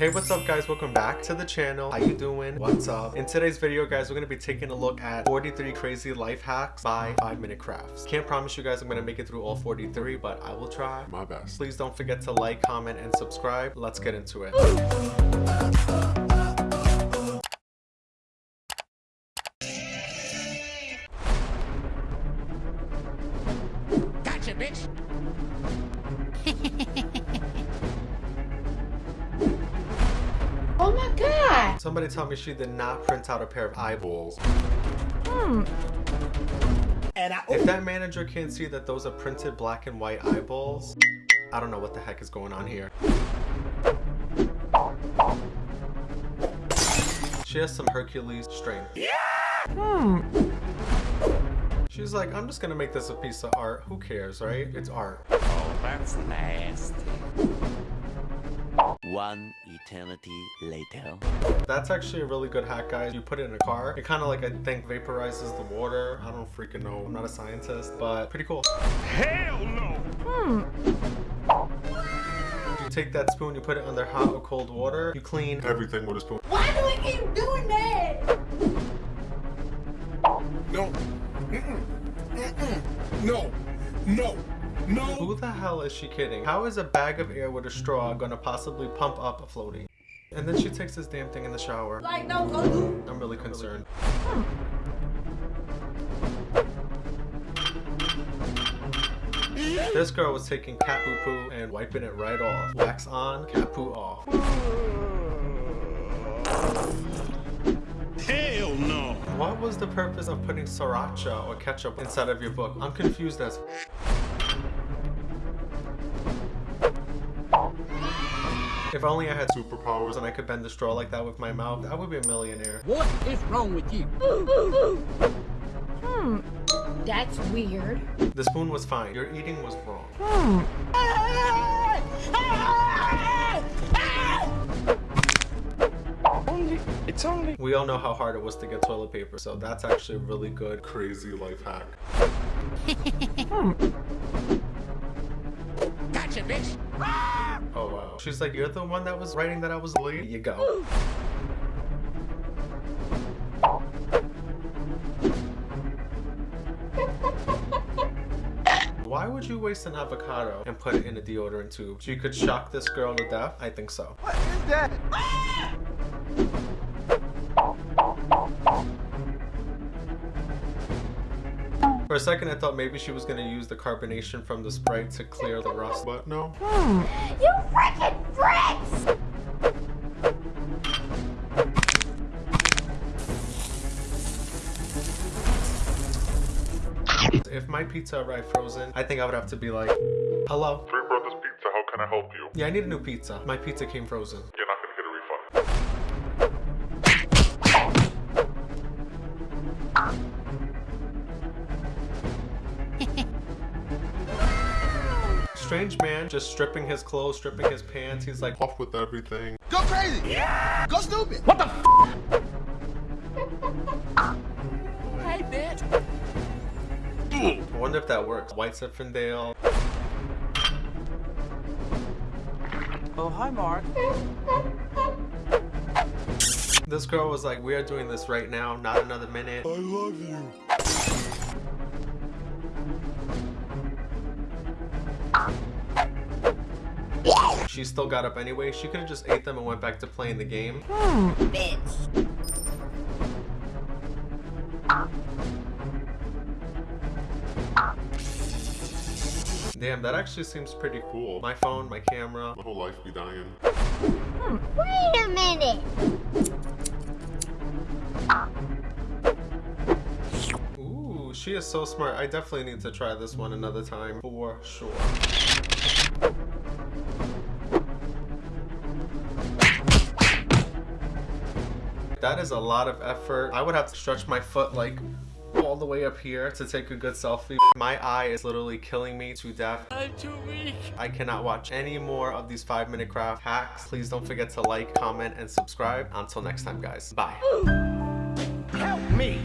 Hey, what's up guys? Welcome back to the channel. How you doing? What's up? In today's video, guys, we're going to be taking a look at 43 crazy life hacks by 5 Minute Crafts. Can't promise you guys I'm going to make it through all 43, but I will try. My best. Please don't forget to like, comment, and subscribe. Let's get into it. Gotcha, bitch. Somebody tell me she did not print out a pair of eyeballs. Hmm. And I If that manager can't see that those are printed black and white eyeballs, I don't know what the heck is going on here. She has some Hercules strength. Hmm. She's like, I'm just gonna make this a piece of art. Who cares, right? It's art. Oh, that's nasty. One eternity later. That's actually a really good hack, guys. You put it in a car. It kind of like, I think, vaporizes the water. I don't freaking know. I'm not a scientist, but pretty cool. hell no. Hmm. You take that spoon, you put it under hot or cold water. You clean Everything with a spoon. Why do we keep doing that? No. Mm-mm. Mm-mm. No. No. No. Who the hell is she kidding? How is a bag of air with a straw gonna possibly pump up a floaty? And then she takes this damn thing in the shower. Like, no, go do. I'm really concerned. Hmm. This girl was taking cat poo poo and wiping it right off. Wax on, cat poo off. Hell no. What was the purpose of putting sriracha or ketchup inside of your book? I'm confused as If only I had superpowers and I could bend the straw like that with my mouth, I would be a millionaire. What is wrong with you? Hmm. That's weird. The spoon was fine. Your eating was wrong. Only, it's only. We all know how hard it was to get toilet paper, so that's actually a really good. Crazy life hack. Gotcha, bitch. Oh wow. She's like, you're the one that was writing that I was late. You go. Why would you waste an avocado and put it in a deodorant tube? She could shock this girl to death? I think so. For a second, I thought maybe she was gonna use the carbonation from the Sprite to clear the rust. But no. Hmm. You freaking bricks! If my pizza arrived frozen, I think I would have to be like, hello? Three Brothers Pizza, how can I help you? Yeah, I need a new pizza. My pizza came frozen. You're Strange man just stripping his clothes, stripping his pants. He's like, Off with everything. Go crazy. Yeah. Go stupid. What the f? Hey, bitch. I wonder if that works. White Zinfandel. Oh, hi, Mark. This girl was like, we are doing this right now, not another minute. I love you. She still got up anyway. She could have just ate them and went back to playing the game. Bitch. Damn, that actually seems pretty cool. My phone, my camera. My whole life be dying. Wait a minute. Ooh, she is so smart. I definitely need to try this one another time for sure. That is a lot of effort. I would have to stretch my foot like all the way up here to take a good selfie. My eye is literally killing me to death. I'm too weak. I cannot watch any more of these five minute craft hacks. Please don't forget to like, comment, and subscribe. Until next time, guys. Bye. Help me.